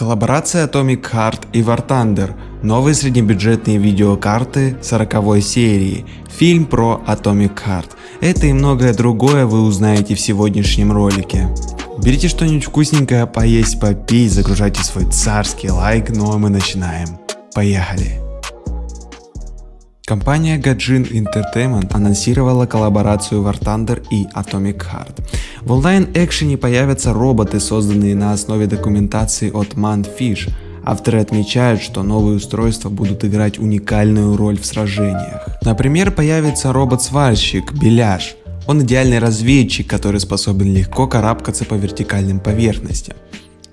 Коллаборация Atomic Heart и War Thunder. Новые среднебюджетные видеокарты 40 серии. Фильм про Atomic Heart. Это и многое другое вы узнаете в сегодняшнем ролике. Берите что-нибудь вкусненькое поесть, попить, загружайте свой царский лайк, ну а мы начинаем. Поехали! Компания Gajin Entertainment анонсировала коллаборацию War Thunder и Atomic Heart. В онлайн-экшене появятся роботы, созданные на основе документации от Manfish. Авторы отмечают, что новые устройства будут играть уникальную роль в сражениях. Например, появится робот-сварщик Беляш. Он идеальный разведчик, который способен легко карабкаться по вертикальным поверхностям.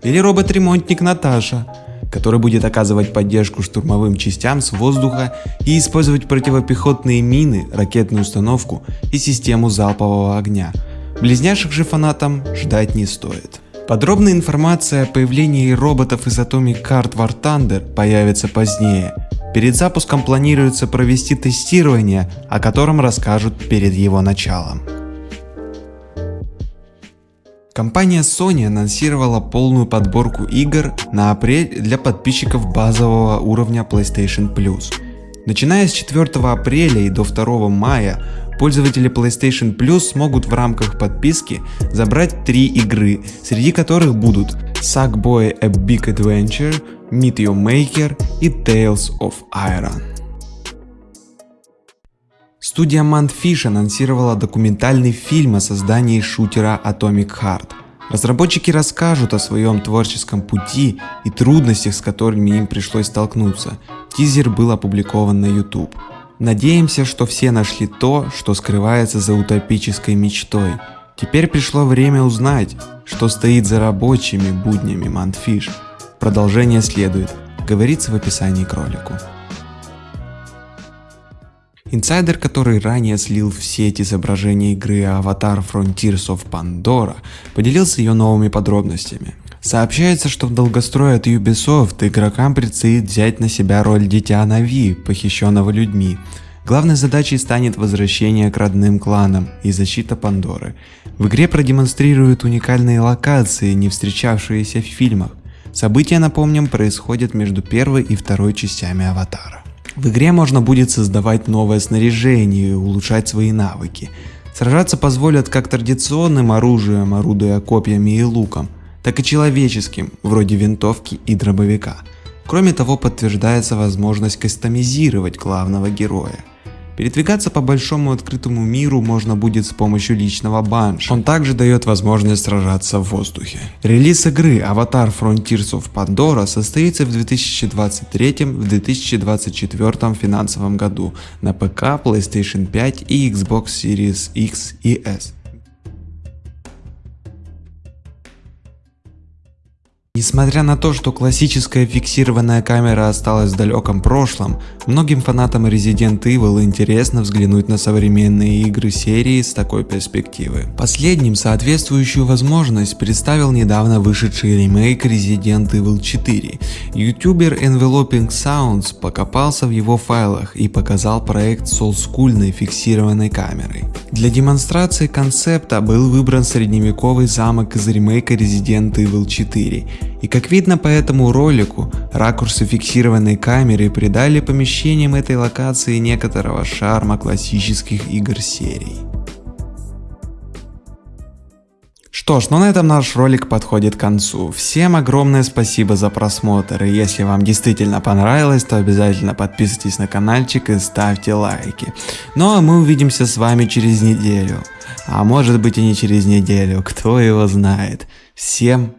Или робот-ремонтник Наташа который будет оказывать поддержку штурмовым частям с воздуха и использовать противопехотные мины, ракетную установку и систему залпового огня. Близняшек же фанатам ждать не стоит. Подробная информация о появлении роботов из Atomic Card War Thunder появится позднее. Перед запуском планируется провести тестирование, о котором расскажут перед его началом. Компания Sony анонсировала полную подборку игр на апрель для подписчиков базового уровня PlayStation Plus. Начиная с 4 апреля и до 2 мая пользователи PlayStation Plus смогут в рамках подписки забрать три игры, среди которых будут Sackboy A Big Adventure, Meet Your Maker и Tales of Iron. Студия Manfish анонсировала документальный фильм о создании шутера Atomic Heart. Разработчики расскажут о своем творческом пути и трудностях, с которыми им пришлось столкнуться. Тизер был опубликован на YouTube. Надеемся, что все нашли то, что скрывается за утопической мечтой. Теперь пришло время узнать, что стоит за рабочими буднями Manfish. Продолжение следует, говорится в описании к ролику. Инсайдер, который ранее слил в сеть изображение игры Avatar Frontiers of Pandora, поделился ее новыми подробностями. Сообщается, что в долгострое от Ubisoft игрокам предстоит взять на себя роль дитя Нави, похищенного людьми. Главной задачей станет возвращение к родным кланам и защита Пандоры. В игре продемонстрируют уникальные локации, не встречавшиеся в фильмах. События, напомним, происходят между первой и второй частями Аватара. В игре можно будет создавать новое снаряжение и улучшать свои навыки. Сражаться позволят как традиционным оружием, орудуя копьями и луком, так и человеческим, вроде винтовки и дробовика. Кроме того, подтверждается возможность кастомизировать главного героя. Передвигаться по большому открытому миру можно будет с помощью личного банша. Он также дает возможность сражаться в воздухе. Релиз игры Avatar Frontiers of Pandora состоится в 2023-2024 финансовом году на ПК, PlayStation 5 и Xbox Series X и S. Несмотря на то, что классическая фиксированная камера осталась в далеком прошлом, многим фанатам Resident Evil интересно взглянуть на современные игры серии с такой перспективы. Последним соответствующую возможность представил недавно вышедший ремейк Resident Evil 4. Ютубер Enveloping Sounds покопался в его файлах и показал проект с олдскульной фиксированной камерой. Для демонстрации концепта был выбран средневековый замок из ремейка Resident Evil 4 и как видно по этому ролику, ракурсы фиксированной камеры придали помещениям этой локации некоторого шарма классических игр серии. Что ж, ну на этом наш ролик подходит к концу. Всем огромное спасибо за просмотр, и если вам действительно понравилось, то обязательно подписывайтесь на каналчик и ставьте лайки. Ну а мы увидимся с вами через неделю. А может быть и не через неделю, кто его знает. Всем